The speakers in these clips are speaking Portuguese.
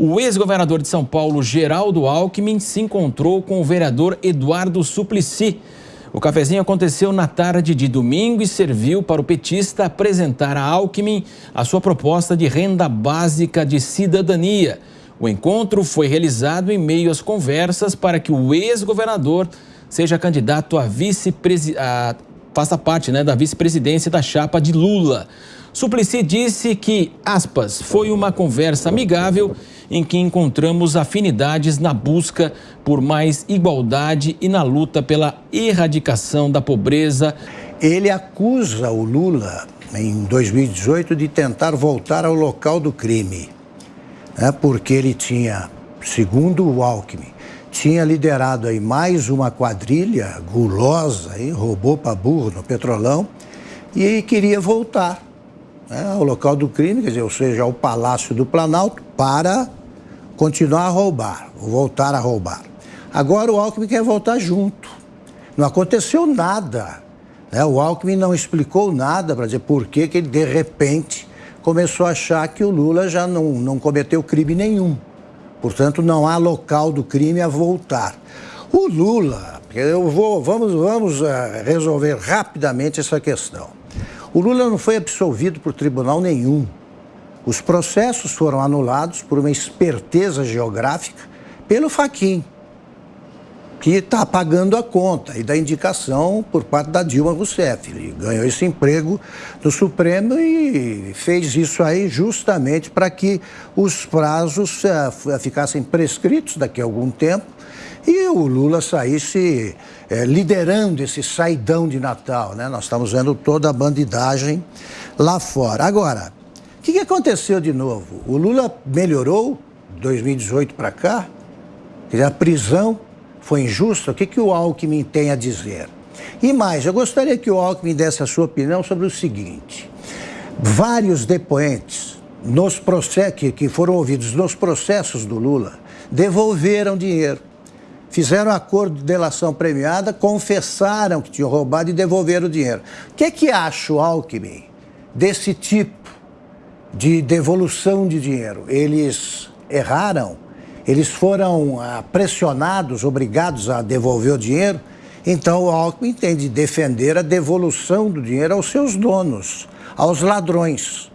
O ex-governador de São Paulo, Geraldo Alckmin, se encontrou com o vereador Eduardo Suplicy. O cafezinho aconteceu na tarde de domingo e serviu para o petista apresentar a Alckmin a sua proposta de renda básica de cidadania. O encontro foi realizado em meio às conversas para que o ex-governador seja candidato a vice-presidente, faça parte né, da vice-presidência da chapa de Lula. Suplicy disse que, aspas, foi uma conversa amigável em que encontramos afinidades na busca por mais igualdade e na luta pela erradicação da pobreza. Ele acusa o Lula, em 2018, de tentar voltar ao local do crime, né? porque ele tinha, segundo o Alckmin, tinha liderado aí mais uma quadrilha gulosa, hein? roubou para burro no Petrolão, e queria voltar né? ao local do crime, quer dizer, ou seja, ao Palácio do Planalto, para continuar a roubar, voltar a roubar. Agora o Alckmin quer voltar junto. Não aconteceu nada. Né? O Alckmin não explicou nada para dizer por que, que ele, de repente, começou a achar que o Lula já não, não cometeu crime nenhum. Portanto, não há local do crime a voltar. O Lula, eu vou, vamos, vamos uh, resolver rapidamente essa questão. O Lula não foi absolvido por tribunal nenhum. Os processos foram anulados por uma esperteza geográfica pelo Faquin, que está pagando a conta e da indicação por parte da Dilma Rousseff. Ele ganhou esse emprego no Supremo e fez isso aí justamente para que os prazos uh, ficassem prescritos daqui a algum tempo e o Lula saísse é, liderando esse saidão de Natal. Né? Nós estamos vendo toda a bandidagem lá fora. Agora, o que, que aconteceu de novo? O Lula melhorou 2018 para cá? A prisão foi injusta? O que, que o Alckmin tem a dizer? E mais, eu gostaria que o Alckmin desse a sua opinião sobre o seguinte. Vários depoentes nos que, que foram ouvidos nos processos do Lula devolveram dinheiro. Fizeram acordo de delação premiada, confessaram que tinham roubado e devolveram o dinheiro. O que é que acha o Alckmin desse tipo de devolução de dinheiro. Eles erraram, eles foram ah, pressionados, obrigados a devolver o dinheiro. Então o Alckmin tem de defender a devolução do dinheiro aos seus donos, aos ladrões.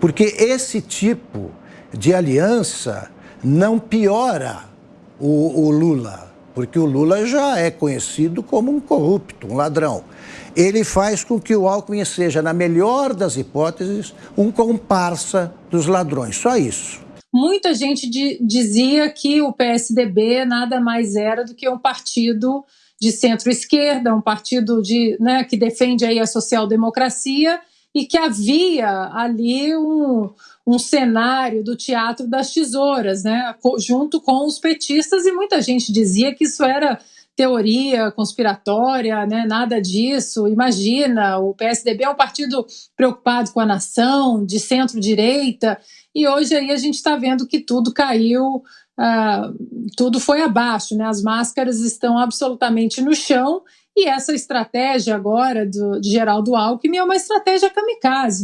Porque esse tipo de aliança não piora o, o Lula, porque o Lula já é conhecido como um corrupto, um ladrão ele faz com que o Alckmin seja, na melhor das hipóteses, um comparsa dos ladrões. Só isso. Muita gente dizia que o PSDB nada mais era do que um partido de centro-esquerda, um partido de, né, que defende aí a social-democracia e que havia ali um, um cenário do teatro das tesouras, né, junto com os petistas, e muita gente dizia que isso era teoria conspiratória, né? nada disso. Imagina, o PSDB é um partido preocupado com a nação, de centro-direita, e hoje aí a gente está vendo que tudo caiu, uh, tudo foi abaixo, né? as máscaras estão absolutamente no chão, e essa estratégia agora do, de Geraldo Alckmin é uma estratégia kamikaze.